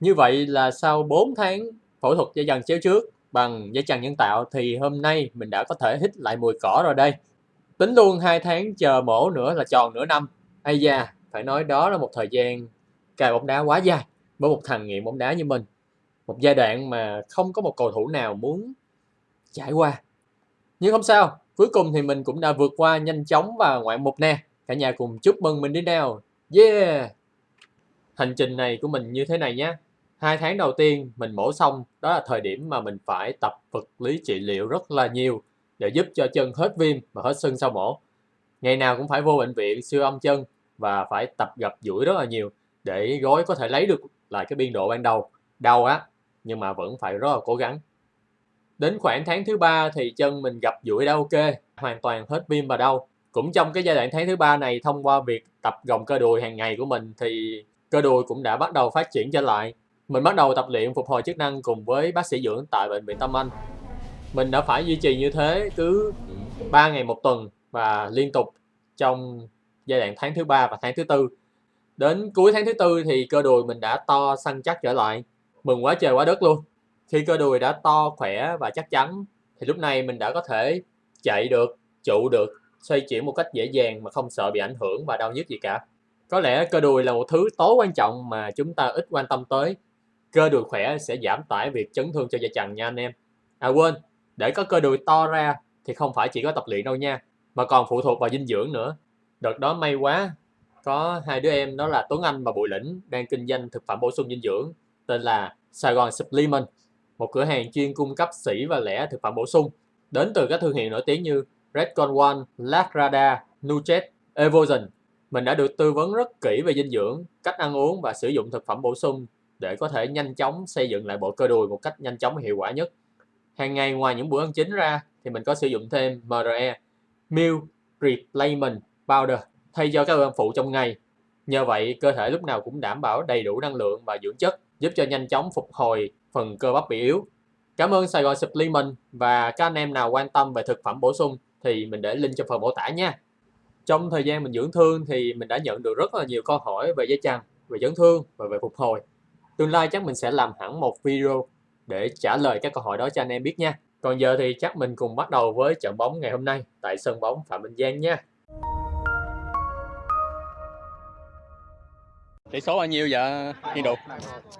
Như vậy là sau 4 tháng phẫu thuật dây chằng chéo trước bằng dây chằng nhân tạo thì hôm nay mình đã có thể hít lại mùi cỏ rồi đây. Tính luôn 2 tháng chờ mổ nữa là tròn nửa năm. Ây da, phải nói đó là một thời gian cài bóng đá quá dài với một thằng nghiện bóng đá như mình. Một giai đoạn mà không có một cầu thủ nào muốn trải qua. Nhưng không sao, cuối cùng thì mình cũng đã vượt qua nhanh chóng và ngoạn mục nè. Cả nhà cùng chúc mừng mình đi nào. Yeah! Hành trình này của mình như thế này nhé. Hai tháng đầu tiên mình mổ xong, đó là thời điểm mà mình phải tập vật lý trị liệu rất là nhiều để giúp cho chân hết viêm và hết sưng sau mổ. Ngày nào cũng phải vô bệnh viện siêu âm chân và phải tập gặp duỗi rất là nhiều để gối có thể lấy được lại cái biên độ ban đầu. Đau á, nhưng mà vẫn phải rất là cố gắng. Đến khoảng tháng thứ ba thì chân mình gặp duỗi đã ok, hoàn toàn hết viêm và đau. Cũng trong cái giai đoạn tháng thứ ba này thông qua việc tập gồng cơ đùi hàng ngày của mình thì cơ đùi cũng đã bắt đầu phát triển trở lại. Mình bắt đầu tập luyện phục hồi chức năng cùng với bác sĩ dưỡng tại bệnh viện Tâm Anh. Mình đã phải duy trì như thế cứ 3 ngày một tuần và liên tục trong giai đoạn tháng thứ ba và tháng thứ tư. Đến cuối tháng thứ tư thì cơ đùi mình đã to săn chắc trở lại. Mừng quá trời quá đất luôn. Khi cơ đùi đã to, khỏe và chắc chắn thì lúc này mình đã có thể chạy được, trụ được, xoay chuyển một cách dễ dàng mà không sợ bị ảnh hưởng và đau nhức gì cả. Có lẽ cơ đùi là một thứ tối quan trọng mà chúng ta ít quan tâm tới. Cơ đùi khỏe sẽ giảm tải việc chấn thương cho dây chằng nha anh em. À quên, để có cơ đùi to ra thì không phải chỉ có tập luyện đâu nha, mà còn phụ thuộc vào dinh dưỡng nữa. Đợt đó may quá, có hai đứa em đó là Tuấn Anh và Bùi Lĩnh đang kinh doanh thực phẩm bổ sung dinh dưỡng tên là Sài Gòn Supplement, một cửa hàng chuyên cung cấp sỉ và lẻ thực phẩm bổ sung đến từ các thương hiệu nổi tiếng như Redcon One, Lagrada, Nutret, Evosion. Mình đã được tư vấn rất kỹ về dinh dưỡng, cách ăn uống và sử dụng thực phẩm bổ sung để có thể nhanh chóng xây dựng lại bộ cơ đùi một cách nhanh chóng và hiệu quả nhất. Hàng ngày ngoài những bữa ăn chính ra thì mình có sử dụng thêm MRE, Meal Replacement Powder thay cho các bữa ăn phụ trong ngày. Nhờ vậy, cơ thể lúc nào cũng đảm bảo đầy đủ năng lượng và dưỡng chất, giúp cho nhanh chóng phục hồi phần cơ bắp bị yếu. Cảm ơn Sài Gòn Supplement và các anh em nào quan tâm về thực phẩm bổ sung thì mình để link trong phần mô tả nha. Trong thời gian mình dưỡng thương thì mình đã nhận được rất là nhiều câu hỏi về dây chằng, về chấn thương và về phục hồi. Tương lai chắc mình sẽ làm hẳn một video để trả lời các câu hỏi đó cho anh em biết nha. Còn giờ thì chắc mình cùng bắt đầu với trận bóng ngày hôm nay tại sân bóng Phạm Minh Giang nha. Tỷ số bao nhiêu vậy Thiên Đục?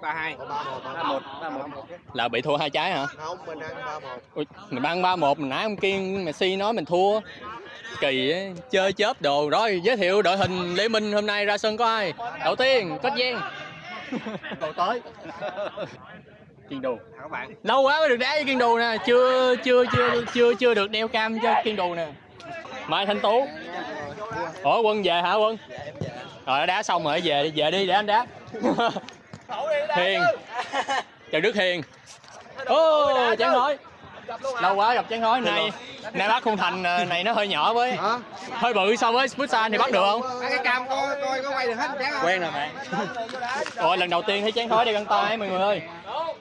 32 31 31 Là bị thua hai trái hả? Không, mình ăn 31 Ui, mình ăn 3-1, mình nãy ông Kiên Messi nói mình thua Kỳ ấy, chơi chớp đồ Rồi giới thiệu đội hình Lê Minh hôm nay ra sân có ai? Đầu tiên, Kết Giang Đầu tới. Kiên Đù. Các bạn? Lâu quá mới được đá với Kiên Đù nè Chưa chưa chưa chưa chưa được đeo cam cho Kiên Đù nè. Mai Thanh Tú. Ủa Quân về hả Quân? Rồi đá xong rồi về đi, về đi để anh đá. Hiền. Trần Đức Hiền. Ô, oh, chán nói Lâu quá gặp chán nói này Nay bắt khung thành ờ, này nó hơi nhỏ với hả? Hơi bự so với Futsal thì bắt được không? Cái cam coi coi có quay được hết chán không Quen rồi bạn. Rồi lần đầu tiên thấy chán nói đeo găng tay mọi người ơi.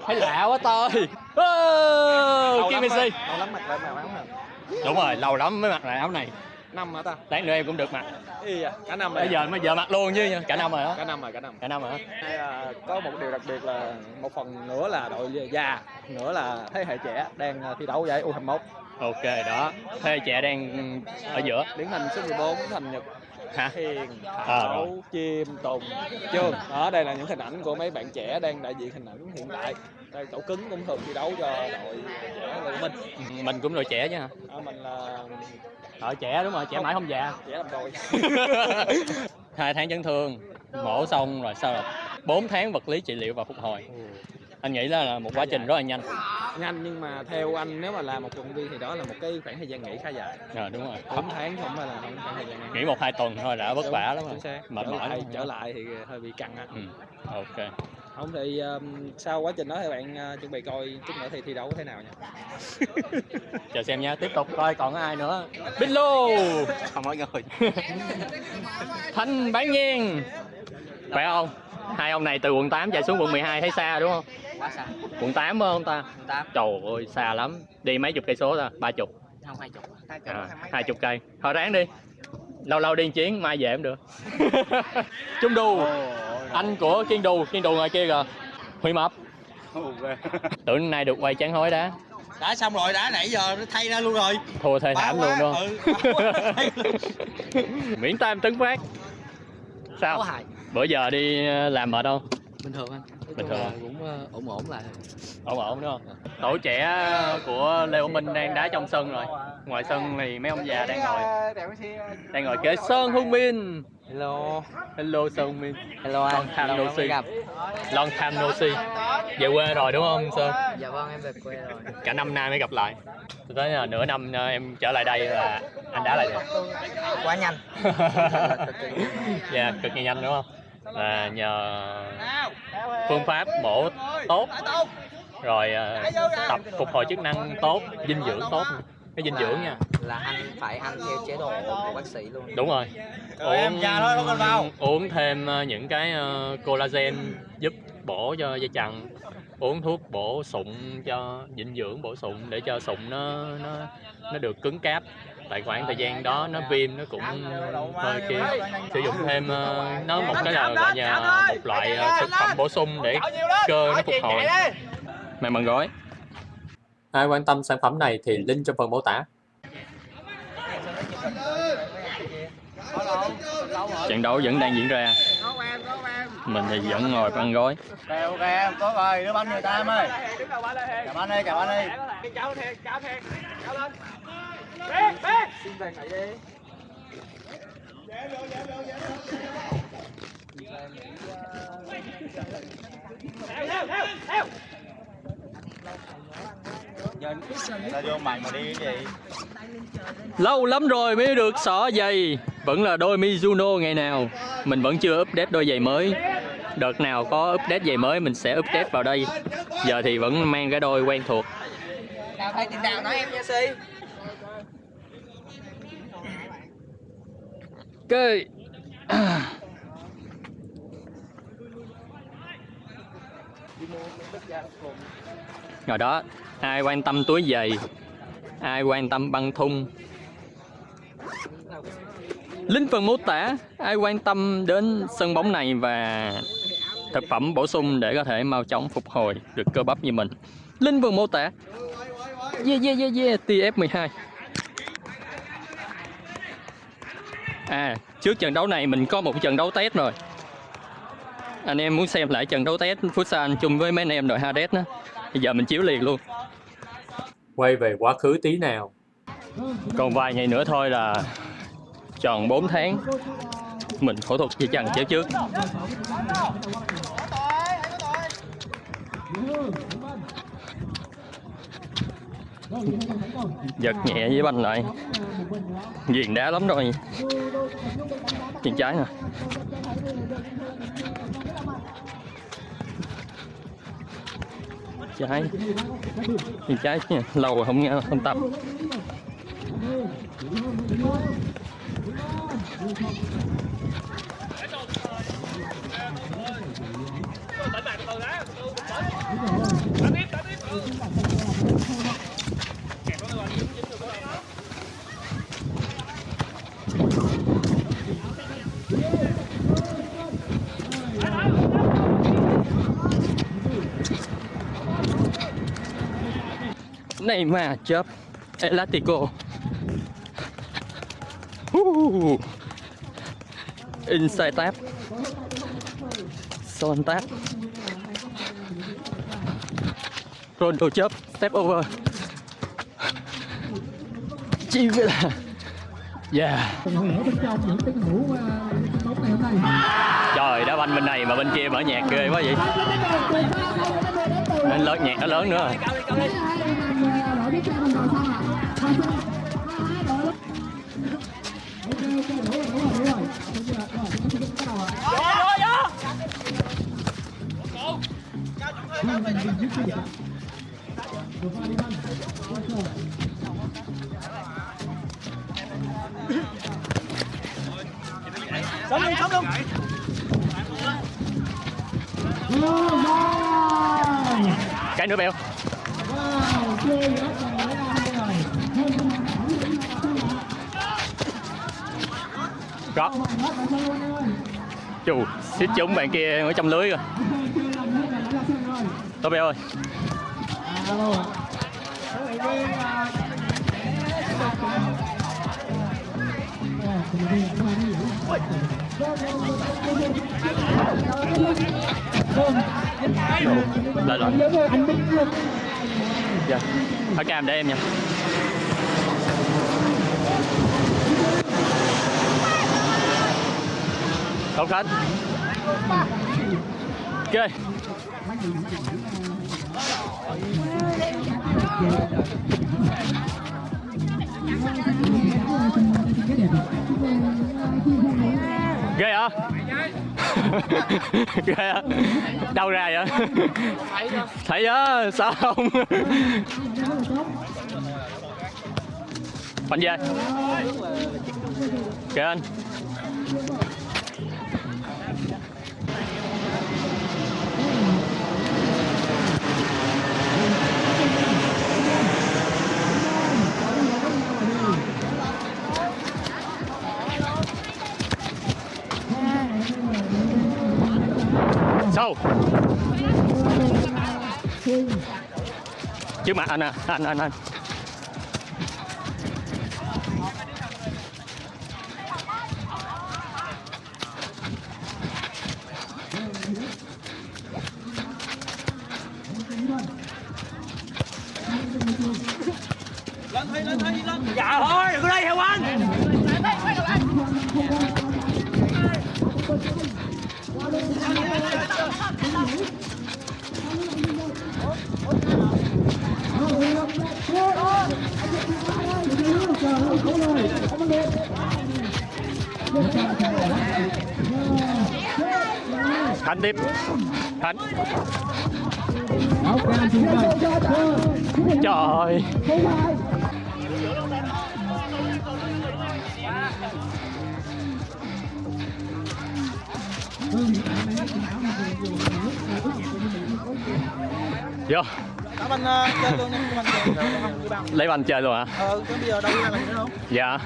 Thấy lạ quá oh, Kim Messi. Lâu lắm mặt lại màu áo nè Đúng rồi, lâu lắm mới mặc lại áo này năm hả ta? Lát nữa em cũng được mặc y à cả năm rồi Bây giờ mới giờ mặc luôn chứ cả năm rồi cả hả? năm rồi cả năm. Cả năm rồi có một điều đặc biệt là một phần nữa là đội già nữa là thế hệ trẻ đang à, thi đấu giải U21 Ok đó. Thế hệ trẻ đang ở giữa. Điển hình số 14 thành nhật. Hả? Hiền, À, Thảo, Chim, Tùng, Trương. Đó, đây là những hình ảnh của mấy bạn trẻ đang đại diện hình ảnh hiện tại. Đây, cậu cứng cũng thường thi đấu cho đội trẻ của mình Mình cũng đội trẻ chứ hả? Đó, Mình là Đội trẻ đúng rồi, trẻ mãi không già. Trẻ làm đôi hai tháng chấn thương mổ xong rồi sau rồi 4 tháng vật lý trị liệu và phục hồi. Anh nghĩ đó là một quá trình rất là nhanh. Nhanh nhưng mà theo anh nếu mà làm một động viên thì đó là một cái khoảng thời gian nghỉ khá dài. Rồi đúng rồi. 4 tháng không phải là khoảng khoảng thời gian nghỉ. Một hai tuần thôi đã vất vả lắm rồi. Mệt trở mỏi lại, lắm. trở lại thì hơi bị căng á. Ừ. ok không thì um, sau quá trình đó thì bạn uh, chuẩn bị coi chút nữa thì thi đấu thế nào nha. Chờ xem nha tiếp tục coi còn có ai nữa. Bích Lô không mọi người Thanh Bán Nhiên. Khỏe không? Hai ông này từ quận 8 chạy xuống quận 12 thấy xa đúng không? Quá xa. Quận 8 phải không ta? Tám. Trời ơi xa lắm. Đi mấy chục cây số ta? Ba chục. Không hai chục. À, hai chục cây. Thôi ráng đi lâu lâu đi một chuyến mai về cũng được. Trung Đù anh của Kiên Đù Kiên Đù ngoài kia kìa. Huy mập. Tưởng nay được quay chán hối đá. Đã xong rồi đã nãy giờ nó thay ra luôn rồi. Thua thê Bá thảm luôn không? Ừ. miễn tam tấn phát. Sao? Bữa giờ đi ờ, làm mệt không bình thường anh. Nói Bình thường à? cũng ờ, ổn ổn lại. Ổn ổn đúng không? Tổ trẻ của lê Hữu minh đang đá trong sân rồi. Ngoài sân thì mấy ông già đang ngồi đang ngồi kế sơn hưng minh hello. Hello sơn minh hello anh. Long time no see. gặp. Long time no see về quê rồi đúng không sơn? Dạ vâng em về quê rồi. Cả năm nay mới gặp lại. Tôi thấy là nửa năm ờ, em trở lại đây là anh đá lại được quá nhanh. Dạ cực kỳ nhanh đúng không là nhờ phương pháp bổ tốt. rồi ờ, tập phục hồi chức năng tốt dinh dưỡng tốt. cái dinh dưỡng nha. Là anh phải ăn theo chế độ của bác sĩ luôn. Đúng rồi. Vào. uống thêm ờ, những cái ờ, collagen giúp bổ cho dây chằng. Uống thuốc bổ sụn cho dinh dưỡng bổ sung để cho sụn nó nó nó được cứng cáp tại khoảng thời gian đó nó viêm nó cũng hơi kia sử dụng thêm ờ, nó một cái là gọi là một loại ờ, thực phẩm bổ sung để cơ nó phục hồi. Mày mần gói ai quan tâm sản phẩm này thì link trong phần mô tả. Trận đấu vẫn đang diễn ra mình thì vẫn ngồi ăn gói ok ok em tốt rồi đưa banh người ta em ơi. Cảm ơn đi cảm ơn đi. Sao vô mày mà đi cái gì? Lâu lắm rồi mới được xỏ giày. Vẫn là đôi Mizuno ngày nào. Mình vẫn chưa update đôi giày mới đợt nào có update giày mới mình sẽ update vào đây. Giờ thì vẫn mang cái đôi quen thuộc. Chào thầy tiền đạo nói em nha si. Cái rồi đó ai quan tâm túi giày? Ai quan tâm băng thun? Link phần mô tả ai quan tâm đến sân bóng này và thực phẩm bổ sung để có thể mau chóng phục hồi được cơ bắp như mình link phần mô tả yeah yeah yeah yeah TF12 À, trước trận đấu này mình có một trận đấu test rồi. Anh em muốn xem lại trận đấu test Futsal chung với mấy anh em đội Hades đó. Bây giờ mình chiếu liền luôn. Quay về quá khứ tí nào. Còn vài ngày nữa thôi là tròn 4 tháng mình phẫu thuật dây chằng chéo trước. Giật nhẹ với banh lại. Ghiền đá lắm rồi. Chân trái nè. Trái. Chân trái nha. Lâu rồi không nghe, không tập. Này mà chớp Elastico uh. Inside tap. Son tap. Rondo chớp, Step over. Chi vậy là Yeah. Trời, đá banh bên này mà bên kia mở nhạc ghê quá vậy. Nên lớn, nhạc nó lớn nữa rồi sống luôn sống luôn cái nữa bèo rót chù xích chúng bạn kia ở trong lưới rồi tôi bé ơi. Lên rồi Dạ Ở cam để em nha. Không Khánh Ok. Ghê hả? Ghê hả? Đâu ra vậy? Thấy á sao không? Bánh về. Kìa anh. Sâu chứ mà anh à anh anh anh. Đá banh chơi. Không, đi bằng. Lấy banh chơi luôn hả? Ờ, bây giờ đâu gì nữa không? Dạ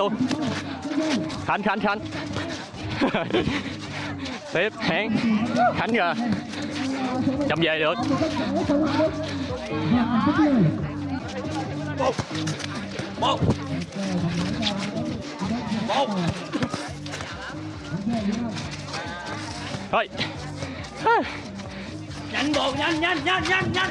luôn. Khánh khánh khánh. Tiếp hẹn khánh kìa chậm về được. Thôi. Nhanh bộ nhanh nhanh nhanh nhanh nhanh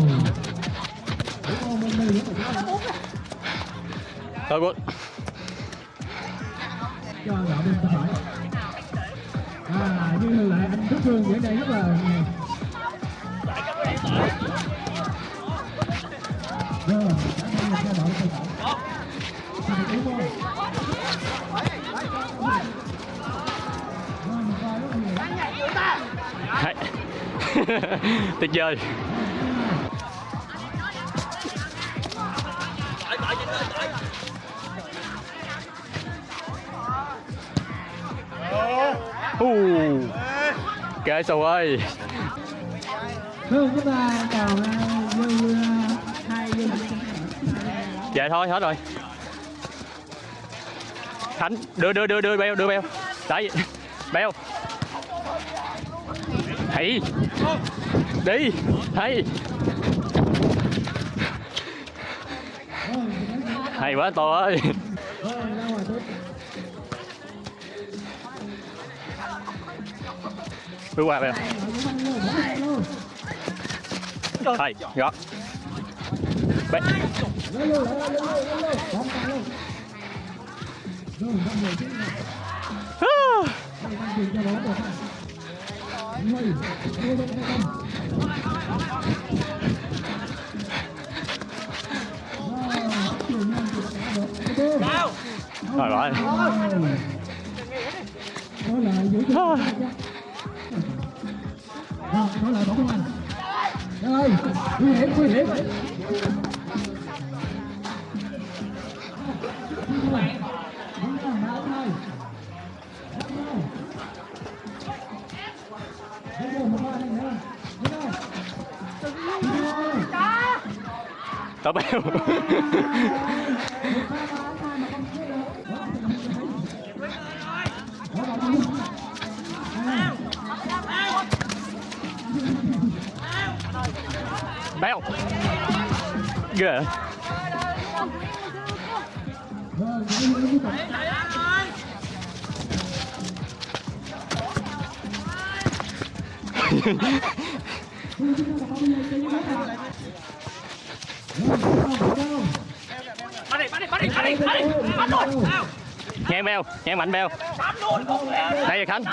thôi quốc cho đạo bên tay phải à như lại anh Đức Phương diễn đây rất là rồi vời. tay phải Uh. Kệ sầu ơi. Dạ thôi, hết rồi. Khánh, đưa đưa đưa đưa beo đưa beo. Đấy, beo. Hãy. Đi, Hãy. Hay quá, to ơi. Bước qua đây Thầy, gõ Bên Rồi rồi Thôi rồi, đó là bỏ công anh. Rồi, nguy hiểm, nguy hiểm. Tao béo kìa bắt đi bắt đi bắt đi bắt đi bắt đi bắt luôn nghe em beo nghe mạnh beo đây rồi khánh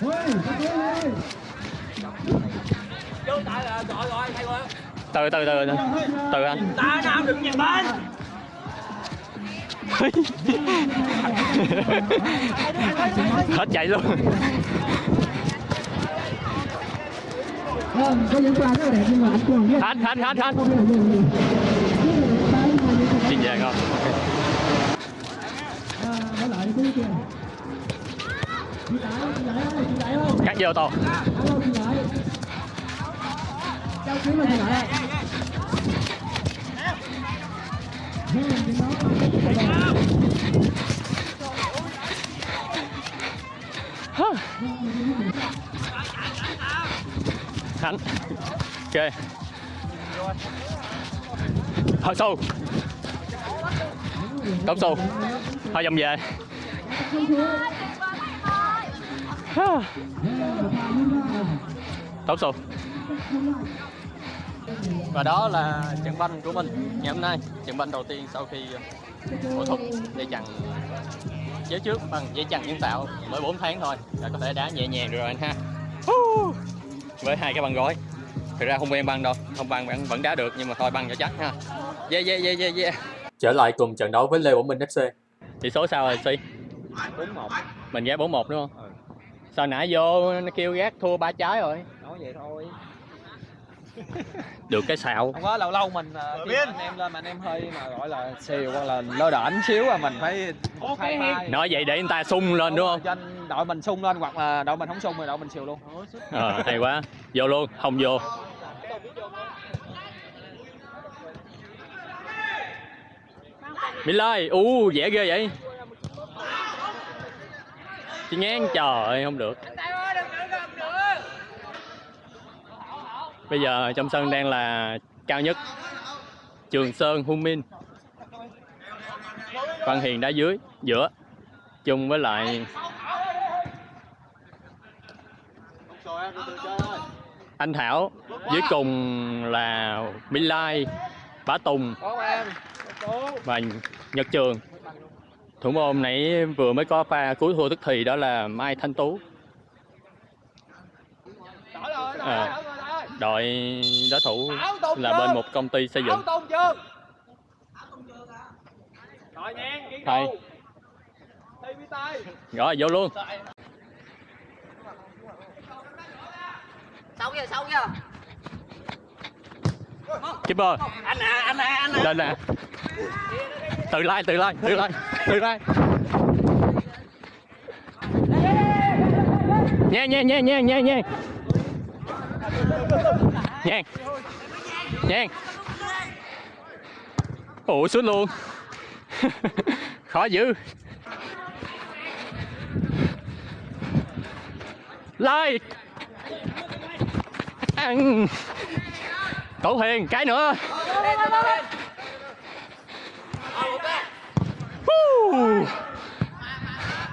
Hey, hey, hey từ từ từ từ. Từ anh. Ta nam đừng nhìn bên hết chạy luôn. Hết hết hết hết. Xin về không cắt vô to Châu Quý mình. Khánh Ok. Thôi sâu Cốc sâu hơi dầm về. Tóc sâu và đó là trận banh của mình ngày hôm nay. Trận banh đầu tiên sau khi phẫu thuật dây chằng chéo trước bằng dây chằng nhân tạo mới 4 tháng thôi. Đã có thể đá nhẹ nhàng rồi anh ha. Với hai cái băng gối thực ra không quen băng đâu. Không băng vẫn vẫn đá được nhưng mà thôi băng cho chắc ha. Yeah yeah yeah yeah yeah. Trở lại cùng trận đấu với Lê Bổng Minh FC. tỷ số sao rồi si 4-1 mình ghé 4 1 đúng không? Ừ. sao nãy vô nó kêu gác thua ba trái rồi? Nói vậy thôi được cái xạo. Không có lâu lâu mình uh, khi mà anh em lên mà anh em hơi mà gọi là xìu hoặc là lơ đễnh xíu là mình phải hai nói vậy để người ta sung lên đúng không? cho anh đội mình sung lên hoặc là đội mình không sung thì đội mình xìu luôn. Ờ hay quá. Vô luôn không vô. Milai, u dễ ghê vậy. Chị ngán trời ơi, không được Bây giờ trong sân đang là cao nhất Trường Sơn hung minh. Văn Hiền đá dưới giữa chung với lại anh Thảo dưới cùng là Mỹ Lai Bá Tùng và Nhật Trường. Thủ môn nãy vừa mới có pha cuối thua tức thì đó là Mai Thanh Tú. À, đội đối thủ là bên một công ty xây dựng. Thầy. rồi vô luôn. Sâu chưa, sâu chưa? keeper. Anh à, anh à, anh à. lên nè. Tự lai tự lai tự lai tự lai. Nha nha nha nha nha nha nhanh. Nhanh. Ủa, xuống luôn. Khó dữ. Lai ăn. Tổ Hiền, cái nữa.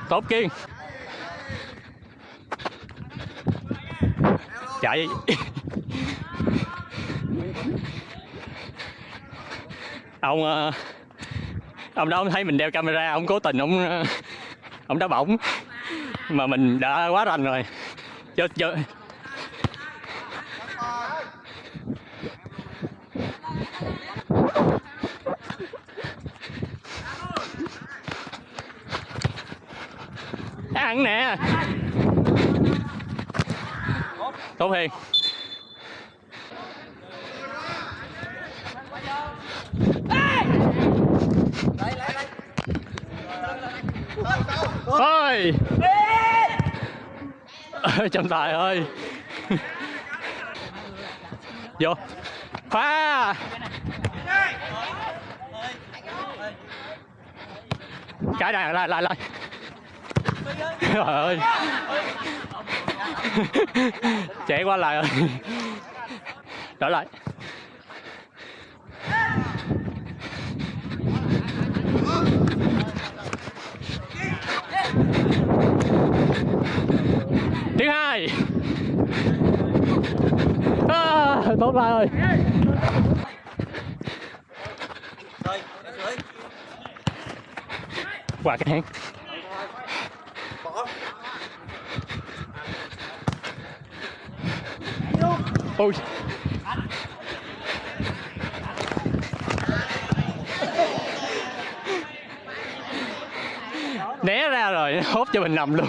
Tốt Kiên. Chạy. Ông ờ, Ông đó ông thấy mình đeo camera, Ông cố tình ông ờ, Ông đá bổng. Mà mình đã quá rành rồi. Chơi chơi ăn nè. Tốt hiền. Ôi, trọng tài ơi. Vô. Phá cái này lại lại lại. Trời ơi. Chạy qua lại rồi. Đổi lại thứ hai à, lại rồi. Qua cái hang ôi. Né ra rồi hốt cho mình nằm luôn.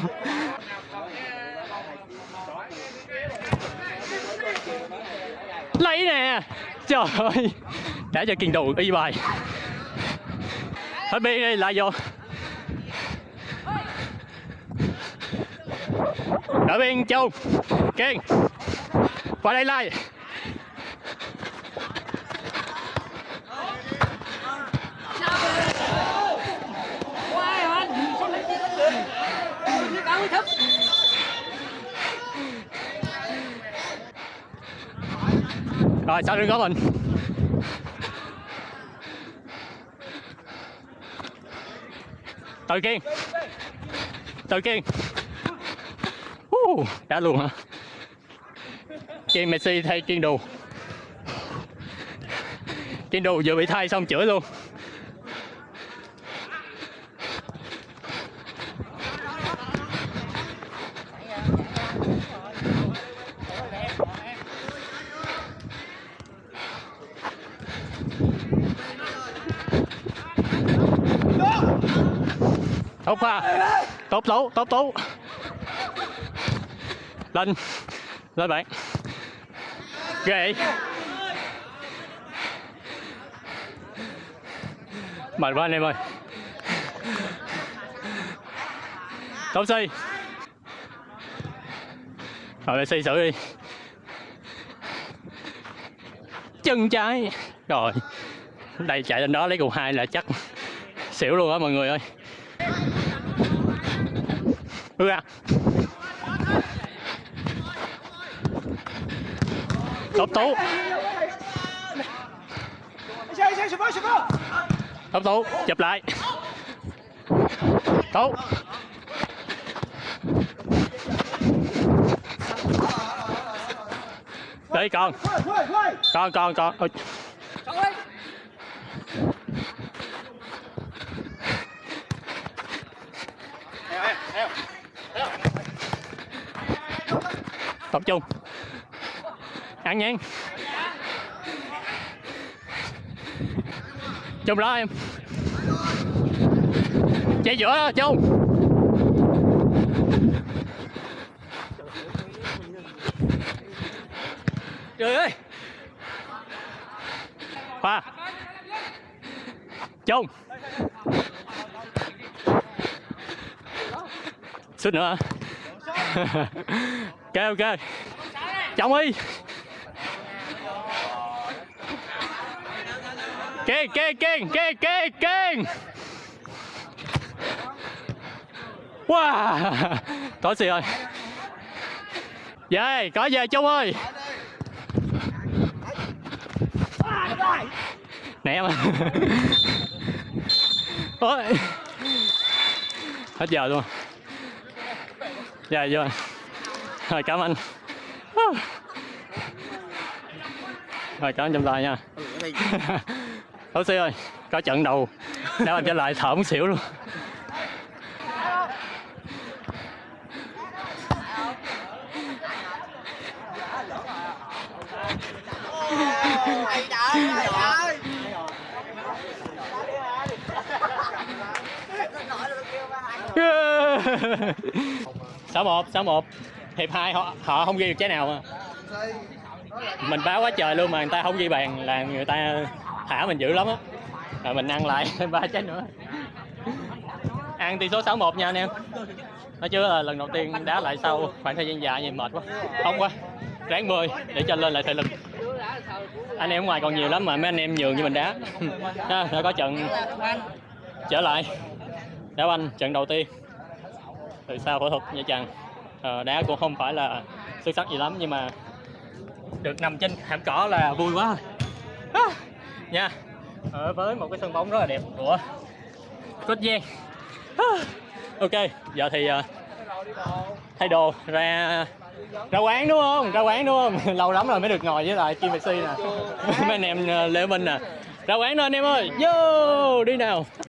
Trời ơi. Đã cho kiên đồ y bài. Hết biên đi, lại vô. Đợi biên, châu, kiên. Qua đây, lai. Rồi sao đừng có mình. Tự kiên. Tự kiên. Uh, đã luôn hả? Kiên messi thay kiên đồ kiên đồ vừa bị thay xong chữa luôn. Tốt pha tốt tú tốt tốt lên. Lên bạn. Ghê mệt quá anh em ơi. Tốt si rồi lại si xử đi. Chân trái. Rồi. Đây chạy lên đó lấy cục hai là chắc xỉu luôn á mọi người ơi ừ à tốt tú tốt tú chụp lại. Tốt đi con. Con con con. Ôi. Tập trung. Ăn nhanh chung đó em. Chạy giữa đó, chung. Trời ơi. Khoa. Chung. Suýt nữa. ok ok. Chồng đi. Kiên kiên kiên kiên kiên kiên. Wow. Có gì rồi? Về, có về chung ơi. Nè mà ôi. Hết giờ luôn. Giờ vô rồi, cảm ơn. Rồi, cảm ơn trong tay nha. Oxy ơi, có trận đầu. Đá anh trở lại thở muốn xỉu luôn. Sáu một sáu một. hiệp hai họ họ không ghi được trái nào mà. Mình báo quá trời luôn mà người ta không ghi bàn là người ta thả mình dữ lắm á. Rồi mình ăn lại ba trái nữa. Ăn tỷ số 6-1 nha anh em. Nói chứ là lần đầu tiên đá lại sau khoảng thời gian dài vậy mệt quá. Không quá, ráng 10 để cho lên lại thể lực. Anh em ngoài còn nhiều lắm mà, mấy anh em nhường như mình đá. Đã có trận trở lại. Đá banh trận đầu tiên. Từ sau phẫu thuật nha chàng. Ờ, đá cũng không phải là xuất sắc gì lắm nhưng mà được nằm trên thảm cỏ là vui quá À, nha ở với một cái sân bóng rất là đẹp của Cốt Giang. À, ok giờ thì uh, thay đồ ra ra quán đúng không? Ra quán đúng không? Lâu lắm rồi mới được ngồi với lại Kim Messi nè. Mấy anh em ờ, Lê Minh nè. Ra quán thôi anh em ơi. Vô đi nào.